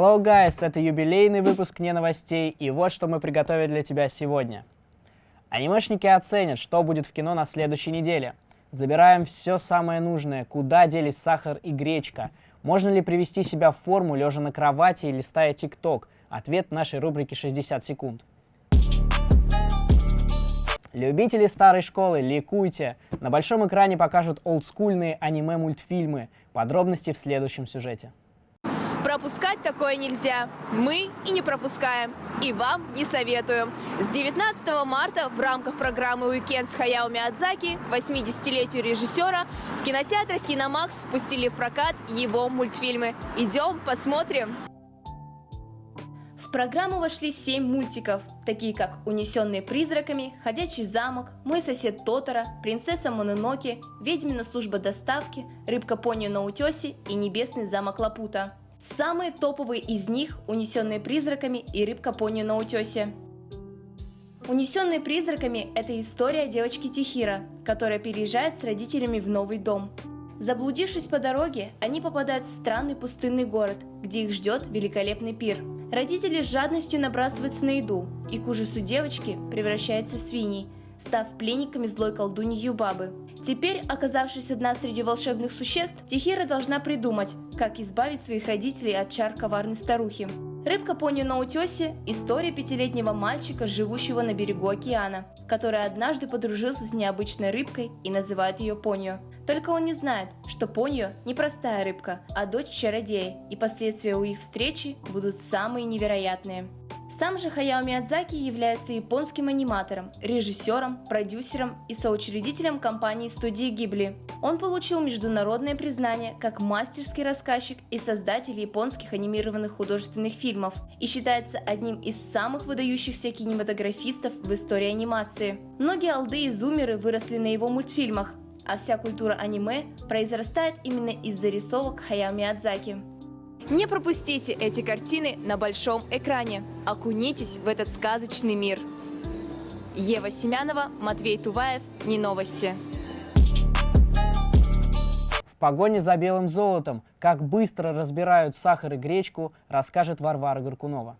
Hello, guys! Это юбилейный выпуск «Не новостей», и вот что мы приготовили для тебя сегодня. Анимешники оценят, что будет в кино на следующей неделе. Забираем все самое нужное, куда делись сахар и гречка. Можно ли привести себя в форму, лежа на кровати или листая ТикТок? Ответ нашей рубрике «60 секунд». Любители старой школы, ликуйте! На большом экране покажут олдскульные аниме-мультфильмы. Подробности в следующем сюжете. Пропускать такое нельзя. Мы и не пропускаем. И вам не советуем. С 19 марта в рамках программы «Уикенд» с Хаяо Миядзаки, 80-летию режиссера, в кинотеатрах «Киномакс» впустили в прокат его мультфильмы. Идем, посмотрим. В программу вошли семь мультиков, такие как «Унесенные призраками», «Ходячий замок», «Мой сосед Тотора», «Принцесса Мононоки», «Ведьмина служба доставки», «Рыбка Пони на утесе» и «Небесный замок Лапута». Самые топовые из них – «Унесенные призраками» и «Рыбка Пони на утесе». «Унесенные призраками» – это история девочки Тихира, которая переезжает с родителями в новый дом. Заблудившись по дороге, они попадают в странный пустынный город, где их ждет великолепный пир. Родители с жадностью набрасываются на еду, и к ужасу девочки превращаются в свиней, став пленниками злой колдуньи Юбабы. Теперь, оказавшись одна среди волшебных существ, Тихира должна придумать, как избавить своих родителей от чар коварной старухи. Рыбка Пони на утесе – история пятилетнего мальчика, живущего на берегу океана, который однажды подружился с необычной рыбкой и называет ее Понью. Только он не знает, что Понью не простая рыбка, а дочь чародея, и последствия у их встречи будут самые невероятные. Сам же Хаяо Миядзаки является японским аниматором, режиссером, продюсером и соучредителем компании студии Гибли. Он получил международное признание как мастерский рассказчик и создатель японских анимированных художественных фильмов и считается одним из самых выдающихся кинематографистов в истории анимации. Многие алды и зумеры выросли на его мультфильмах, а вся культура аниме произрастает именно из зарисовок Хаяо Миядзаки. Не пропустите эти картины на большом экране. Окунитесь в этот сказочный мир. Ева Семянова, Матвей Туваев. Не новости. В погоне за белым золотом, как быстро разбирают сахар и гречку, расскажет Варвара Горкунова.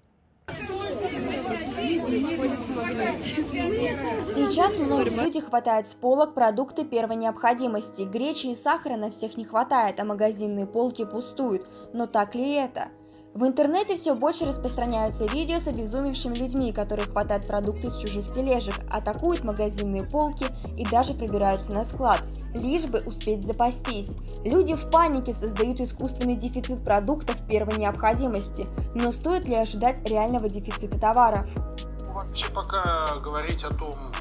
Сейчас многие люди хватают с полок продукты первой необходимости. Гречи и сахара на всех не хватает, а магазинные полки пустуют. Но так ли это? В интернете все больше распространяются видео с обезумевшими людьми, которые хватают продукты с чужих тележек, атакуют магазинные полки и даже пробираются на склад, лишь бы успеть запастись. Люди в панике создают искусственный дефицит продуктов первой необходимости, но стоит ли ожидать реального дефицита товаров? Вообще пока говорить о том,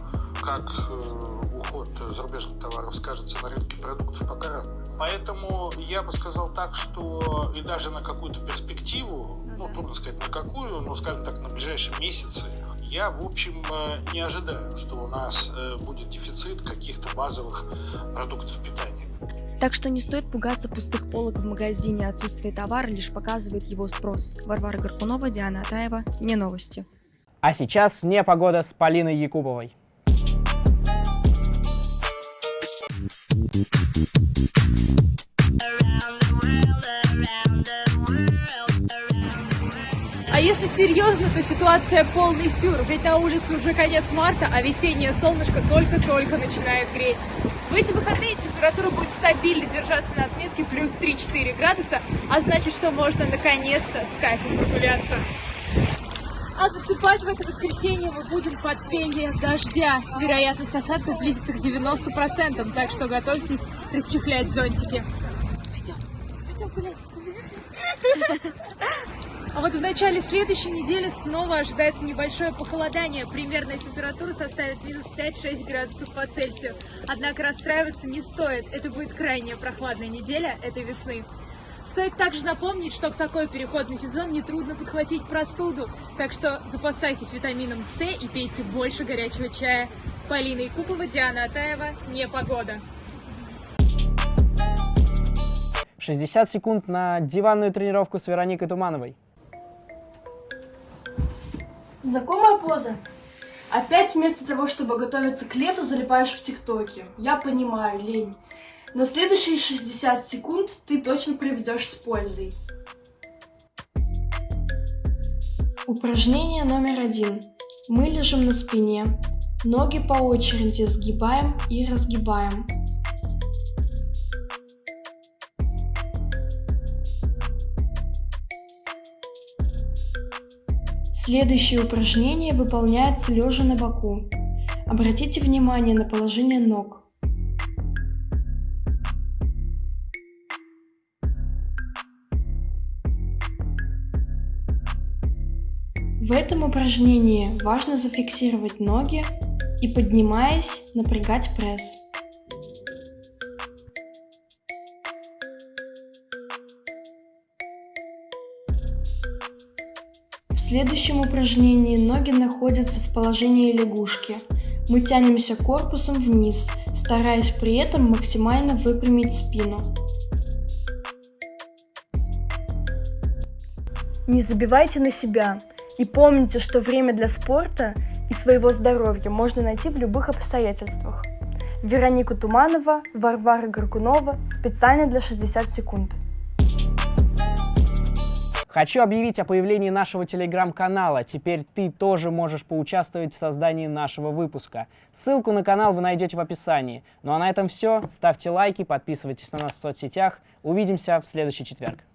как э, уход зарубежных товаров скажется на рынке продуктов, пока рано. Поэтому я бы сказал так, что и даже на какую-то перспективу, ну, трудно сказать на какую, но, скажем так, на ближайшие месяцы, я, в общем, э, не ожидаю, что у нас э, будет дефицит каких-то базовых продуктов питания. Так что не стоит пугаться пустых полок в магазине, отсутствие товара лишь показывает его спрос. Варвара Горкунова, Диана Атаева, не новости. А сейчас не погода с Полиной Якуповой. А если серьезно, то ситуация полный сюр. Ведь на улице уже конец марта, а весеннее солнышко только-только начинает греть. В эти выходные температура будет стабильно держаться на отметке плюс 3-4 градуса, а значит, что можно наконец-то с кайфом прогуляться. А засыпать в это воскресенье мы будем под пение дождя. Вероятность осадков близится к 90%, так что готовьтесь расчехлять зонтики. Пойдем, пойдем гулять. А вот в начале следующей недели снова ожидается небольшое похолодание. Примерная температура составит минус 5-6 градусов по Цельсию. Однако расстраиваться не стоит. Это будет крайне прохладная неделя этой весны. Стоит также напомнить, что в такой переходный сезон нетрудно подхватить простуду, так что запасайтесь витамином С и пейте больше горячего чая. Полина Якупова, Диана Атаева, «Непогода». 60 секунд на диванную тренировку с Вероникой Тумановой. Знакомая поза? Опять вместо того, чтобы готовиться к лету, залипаешь в ТикТоке. Я понимаю, лень. Но следующие 60 секунд ты точно проведешь с пользой. Упражнение номер один. Мы лежим на спине. Ноги по очереди сгибаем и разгибаем. Следующее упражнение выполняется лежа на боку. Обратите внимание на положение ног. В этом упражнении важно зафиксировать ноги и, поднимаясь, напрягать пресс. В следующем упражнении ноги находятся в положении лягушки. Мы тянемся корпусом вниз, стараясь при этом максимально выпрямить спину. Не забивайте на себя и помните, что время для спорта и своего здоровья можно найти в любых обстоятельствах. Вероника Туманова, Варвара Горкунова специально для 60 секунд. Хочу объявить о появлении нашего телеграм-канала. Теперь ты тоже можешь поучаствовать в создании нашего выпуска. Ссылку на канал вы найдете в описании. Ну а на этом все. Ставьте лайки, подписывайтесь на нас в соцсетях. Увидимся в следующий четверг.